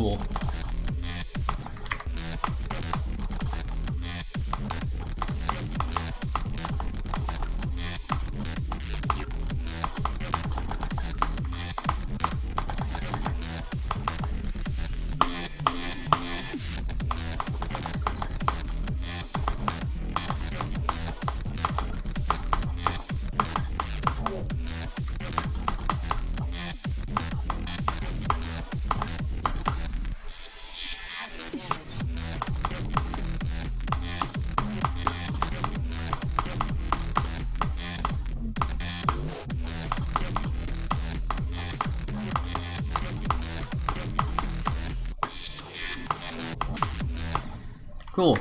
cool. Cool.